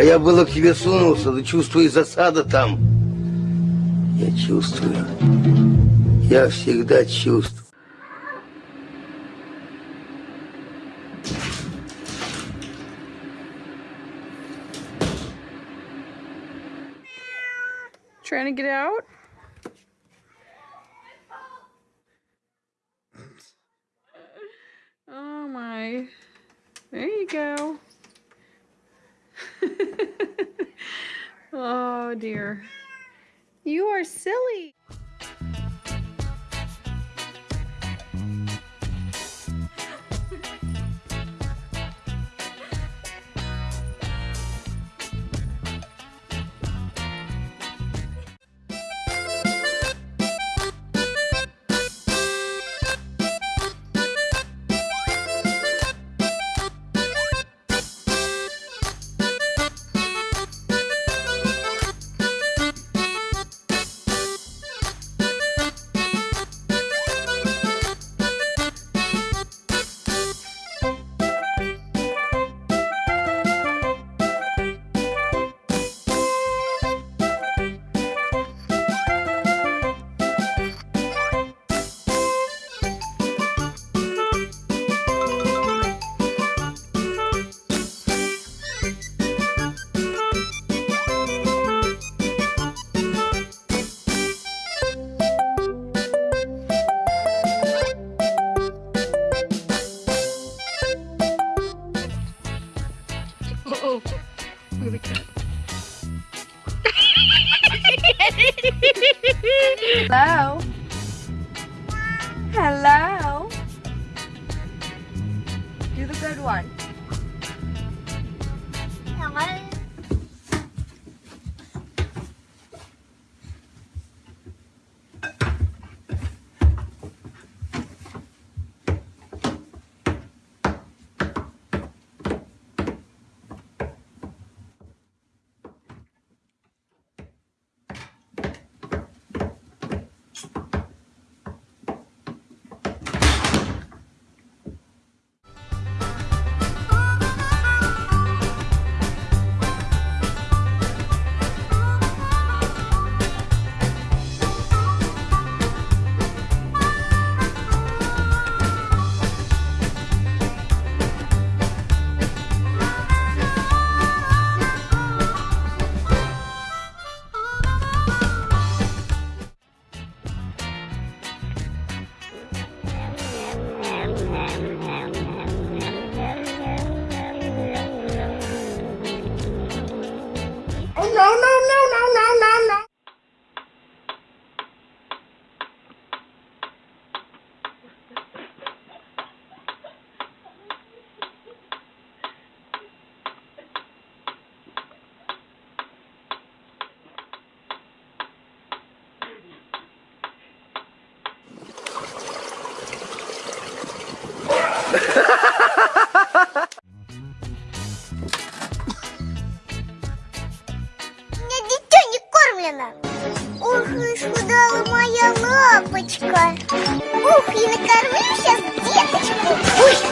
А я было к тебе сунулся, да чувствую засада там. Я чувствую. Я всегда чувствую. Trying to get out? Oh my. There you go. oh dear. You are silly. No! We. Hello? Hello? Do the good one. no, no, no, no. Ох, исхудала моя лапочка. Ух, и накормлю сейчас деточку. Ой,